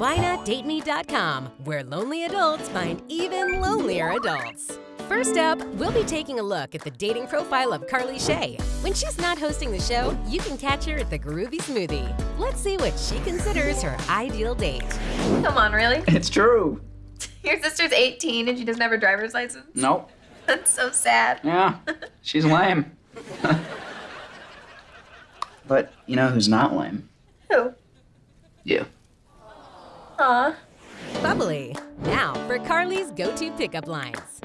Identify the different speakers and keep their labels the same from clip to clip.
Speaker 1: whynotdateme.com, where lonely adults find even lonelier adults. First up, we'll be taking a look at the dating profile of Carly Shay. When she's not hosting the show, you can catch her at the Groovy Smoothie. Let's see what she considers her ideal date.
Speaker 2: Come on, really?
Speaker 3: It's true.
Speaker 2: Your sister's 18 and she doesn't have her driver's license?
Speaker 3: Nope.
Speaker 2: That's so sad.
Speaker 3: Yeah, she's lame. but you know who's not lame?
Speaker 2: Who?
Speaker 3: You.
Speaker 2: Aw.
Speaker 1: Bubbly. Now for Carly's go-to pickup lines.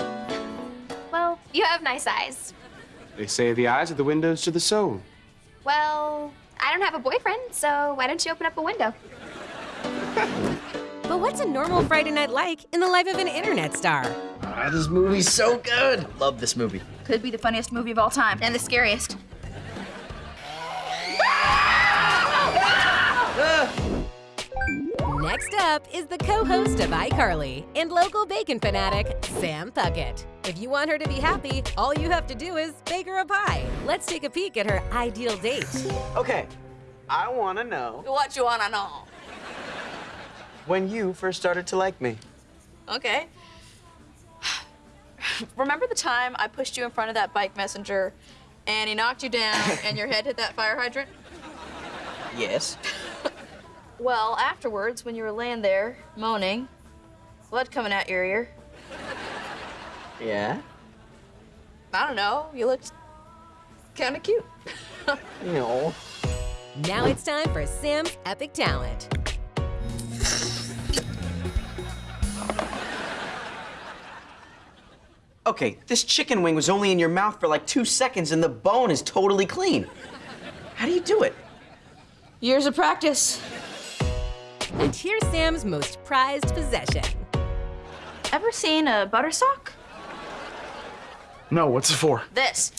Speaker 4: Well, you have nice eyes.
Speaker 5: They say the eyes are the windows to the soul.
Speaker 4: Well, I don't have a boyfriend, so why don't you open up a window?
Speaker 1: But what's a normal Friday night like in the life of an internet star?
Speaker 3: Ah, this movie's so good. Love this movie.
Speaker 2: Could be the funniest movie of all time and the scariest.
Speaker 1: Next up is the co-host of iCarly and local bacon fanatic, Sam Puckett. If you want her to be happy, all you have to do is bake her a pie. Let's take a peek at her ideal date.
Speaker 6: Okay, I want to know
Speaker 2: What you wanna know?
Speaker 6: when you first started to like me.
Speaker 7: Okay. Remember the time I pushed you in front of that bike messenger and he knocked you down and your head hit that fire hydrant?
Speaker 3: Yes.
Speaker 7: Well, afterwards, when you were laying there moaning, blood coming out your ear,
Speaker 6: Yeah?
Speaker 7: I don't know, you looked kind of cute.
Speaker 6: You know.
Speaker 1: Now it's time for Sam's epic talent.
Speaker 6: Okay, this chicken wing was only in your mouth for like two seconds and the bone is totally clean. How do you do it?
Speaker 7: Years of practice.
Speaker 1: And here's Sam's most prized possession.
Speaker 7: Ever seen a butter sock?
Speaker 5: No, what's it for?
Speaker 7: This.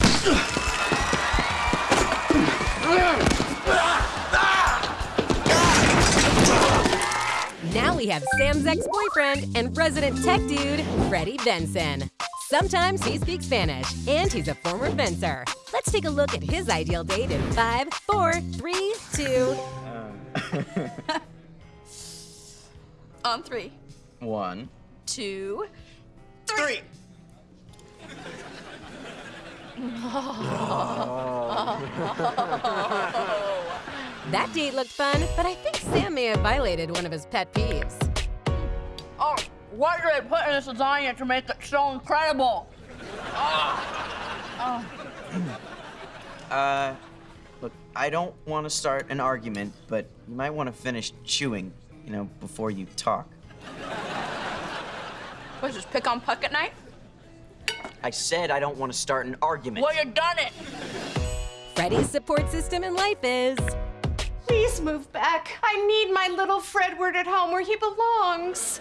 Speaker 1: Now we have Sam's ex-boyfriend and resident tech dude, Freddie Benson. Sometimes he speaks Spanish, and he's a former fencer. Let's take a look at his ideal date in five, four, three, two.
Speaker 7: On three,
Speaker 3: One.
Speaker 7: two,
Speaker 6: Three.
Speaker 1: That date looked fun, but I think Sam may have violated one of his pet peeves.
Speaker 7: Oh, what did they put in this lasagna to make it so incredible? Ah. Ah.
Speaker 6: Uh, look, I don't want to start an argument, but you might want to finish chewing, you know, before you talk.
Speaker 7: What's this, pick on Puckett night?
Speaker 6: I said I don't want to start an argument.
Speaker 7: Well, you done it.
Speaker 1: Freddie's support system in life is
Speaker 8: Please move back. I need my little Fredward at home where he belongs.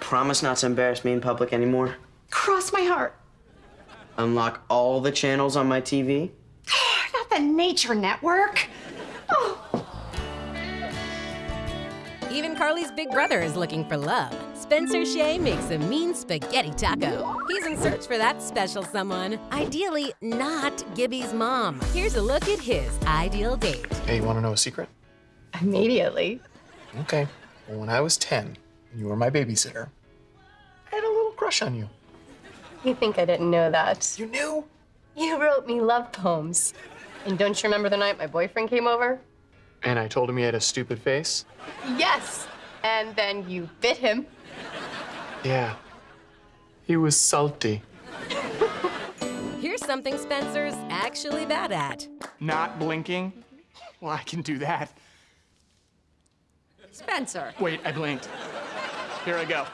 Speaker 6: Promise not to embarrass me in public anymore.
Speaker 8: Cross my heart.
Speaker 6: Unlock all the channels on my TV.
Speaker 8: Not the Nature Network. Oh,
Speaker 1: even Carly's big brother is looking for love. Spencer Shay makes a mean spaghetti taco. He's in search for that special someone. Ideally, not Gibby's mom. Here's a look at his ideal date.
Speaker 5: Hey, you want to know a secret?
Speaker 8: immediately.
Speaker 5: Okay. Well, when I was 10, and you were my babysitter, I had a little crush on you.
Speaker 8: You think I didn't know that?
Speaker 5: You knew?
Speaker 8: You wrote me love poems. And don't you remember the night my boyfriend came over?
Speaker 5: And I told him he had a stupid face?
Speaker 8: Yes. And then you bit him.
Speaker 5: Yeah. He was salty.
Speaker 1: Here's something Spencer's actually bad at.
Speaker 5: Not blinking? Well, I can do that.
Speaker 7: Spencer,
Speaker 5: Wait, I blinked. Here I go.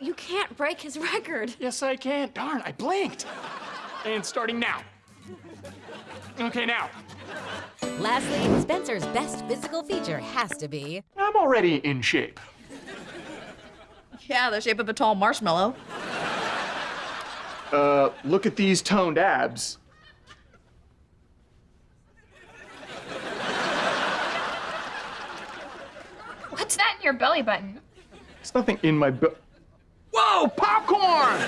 Speaker 7: you can't break his record.
Speaker 5: Yes, I can. Darn, I blinked. And starting now. Okay, now.
Speaker 1: Lastly, Spencer's best physical feature has to be
Speaker 5: I'm already in shape.
Speaker 7: Yeah, the shape of a tall marshmallow.
Speaker 5: Uh, look at these toned abs.
Speaker 4: What's that in your belly button?
Speaker 5: There's nothing in my bu- Whoa, popcorn!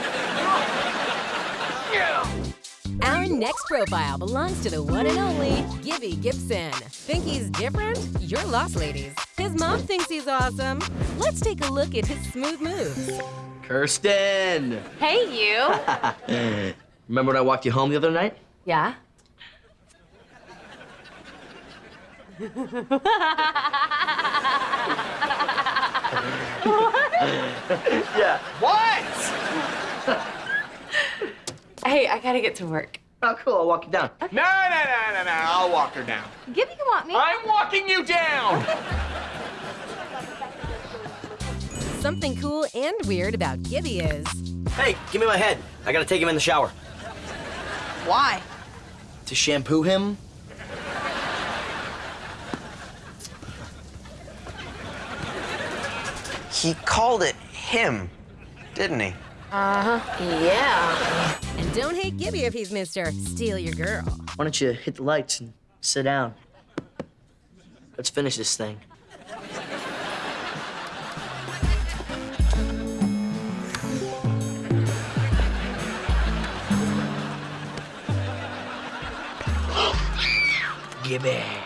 Speaker 1: Our next profile belongs to the one and only Gibby Gibson. Think he's different? You're lost, ladies. His His mom thinks he's awesome. Let's take a look at his smooth moves.
Speaker 3: Kirsten!
Speaker 8: Hey, you.
Speaker 3: Remember when I walked you home the other night?
Speaker 8: yeah? what?
Speaker 3: Yeah. What?
Speaker 8: Hey, I gotta get to work.
Speaker 3: Oh, cool. I'll walk you down.
Speaker 5: No, no, no, no, no. I'll walk her down.
Speaker 2: Gibby can want me.
Speaker 5: I'm walking you down.
Speaker 1: Something cool and weird about Gibby is
Speaker 3: Hey, give me my head. I gotta take him in the shower.
Speaker 7: Why?
Speaker 3: To shampoo him?
Speaker 6: He called it him, didn't he? Uh-huh.
Speaker 8: Yeah.
Speaker 1: And don't hate Gibby if he's Mr. Steal Your Girl.
Speaker 3: Why don't you hit the lights and sit down? Let's finish this thing. Gibby.